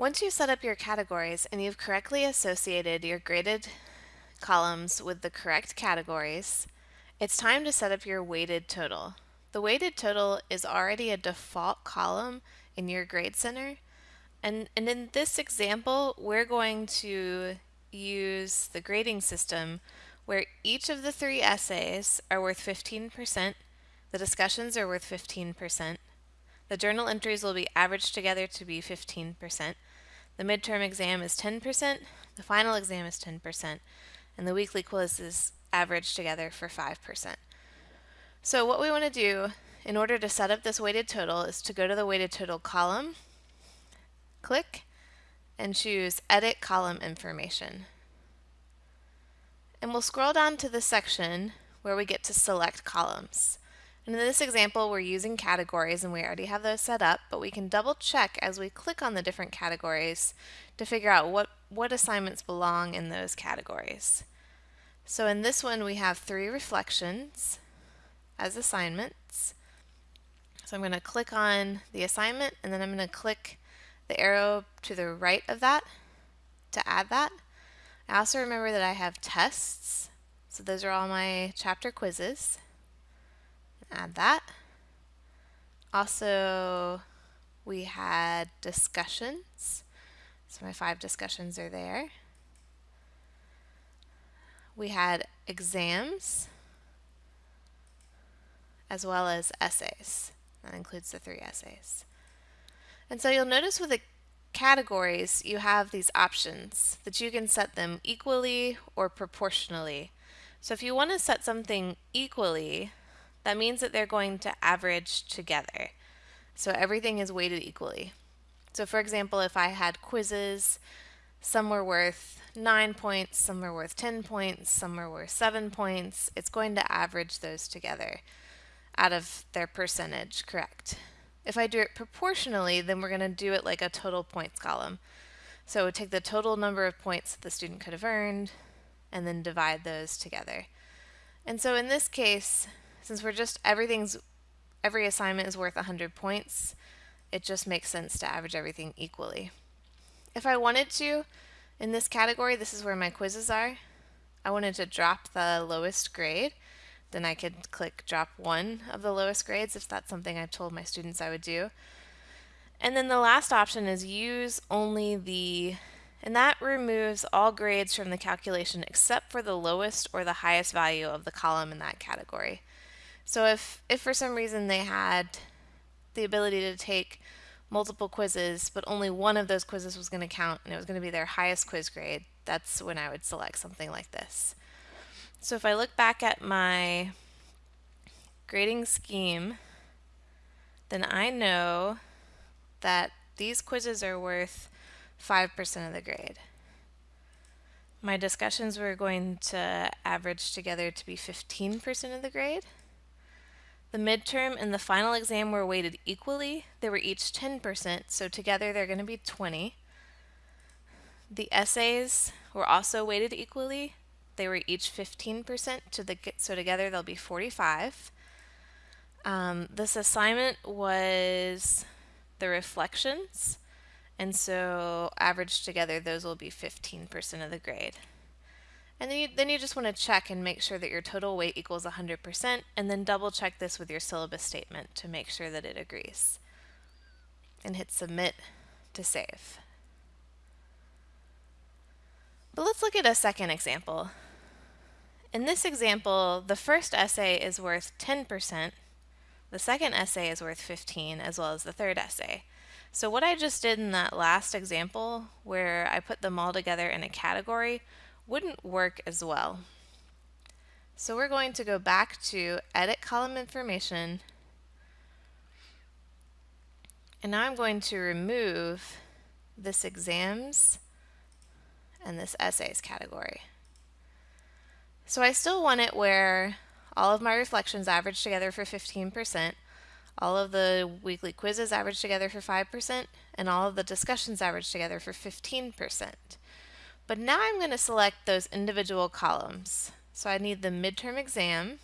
Once you set up your categories and you've correctly associated your graded columns with the correct categories, it's time to set up your weighted total. The weighted total is already a default column in your grade center and, and in this example we're going to use the grading system where each of the three essays are worth 15%, the discussions are worth 15%, the journal entries will be averaged together to be 15%, the midterm exam is 10%, the final exam is 10%, and the weekly quiz is averaged together for 5%. So what we want to do in order to set up this weighted total is to go to the weighted total column, click, and choose Edit Column Information. And we'll scroll down to the section where we get to select columns. And in this example, we're using categories and we already have those set up, but we can double check as we click on the different categories to figure out what, what assignments belong in those categories. So in this one, we have three reflections as assignments. So I'm going to click on the assignment and then I'm going to click the arrow to the right of that to add that. I also remember that I have tests. So those are all my chapter quizzes add that. Also, we had discussions. So my five discussions are there. We had exams, as well as essays. That includes the three essays. And so you'll notice with the categories, you have these options that you can set them equally or proportionally. So if you want to set something equally, that means that they're going to average together. So everything is weighted equally. So for example, if I had quizzes, some were worth 9 points, some were worth 10 points, some were worth 7 points, it's going to average those together out of their percentage, correct? If I do it proportionally, then we're going to do it like a total points column. So we take the total number of points that the student could have earned and then divide those together. And so in this case, since we're just, everything's, every assignment is worth 100 points, it just makes sense to average everything equally. If I wanted to, in this category, this is where my quizzes are, I wanted to drop the lowest grade, then I could click drop one of the lowest grades if that's something I've told my students I would do. And then the last option is use only the, and that removes all grades from the calculation except for the lowest or the highest value of the column in that category. So if, if for some reason they had the ability to take multiple quizzes, but only one of those quizzes was going to count and it was going to be their highest quiz grade, that's when I would select something like this. So if I look back at my grading scheme, then I know that these quizzes are worth 5% of the grade. My discussions were going to average together to be 15% of the grade. The midterm and the final exam were weighted equally. They were each 10%, so together they're going to be 20. The essays were also weighted equally. They were each 15%, to the, so together they'll be 45. Um, this assignment was the reflections, and so averaged together those will be 15% of the grade. And then you, then you just want to check and make sure that your total weight equals 100% and then double check this with your syllabus statement to make sure that it agrees. And hit submit to save. But let's look at a second example. In this example, the first essay is worth 10%, the second essay is worth 15, as well as the third essay. So what I just did in that last example, where I put them all together in a category, wouldn't work as well. So we're going to go back to edit column information and now I'm going to remove this exams and this essays category. So I still want it where all of my reflections average together for 15%, all of the weekly quizzes average together for 5%, and all of the discussions average together for 15%. But now I'm going to select those individual columns. So I need the midterm exam,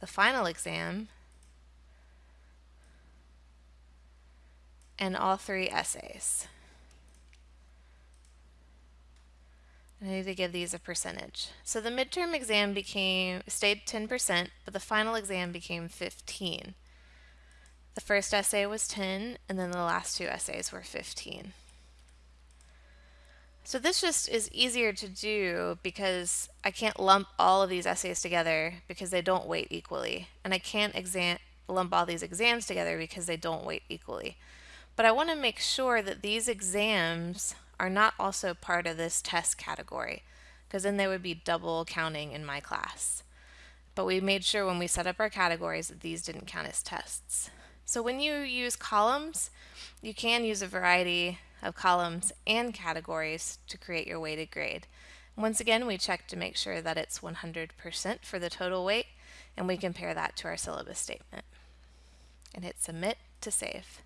the final exam, and all three essays. I need to give these a percentage. So the midterm exam became stayed 10%, but the final exam became 15. The first essay was 10, and then the last two essays were 15. So this just is easier to do because I can't lump all of these essays together because they don't weight equally. And I can't exam lump all these exams together because they don't weight equally. But I want to make sure that these exams are not also part of this test category because then they would be double counting in my class. But we made sure when we set up our categories that these didn't count as tests. So when you use columns, you can use a variety of columns and categories to create your weighted grade. Once again, we check to make sure that it's 100% for the total weight, and we compare that to our syllabus statement. And hit submit to save.